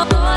oh.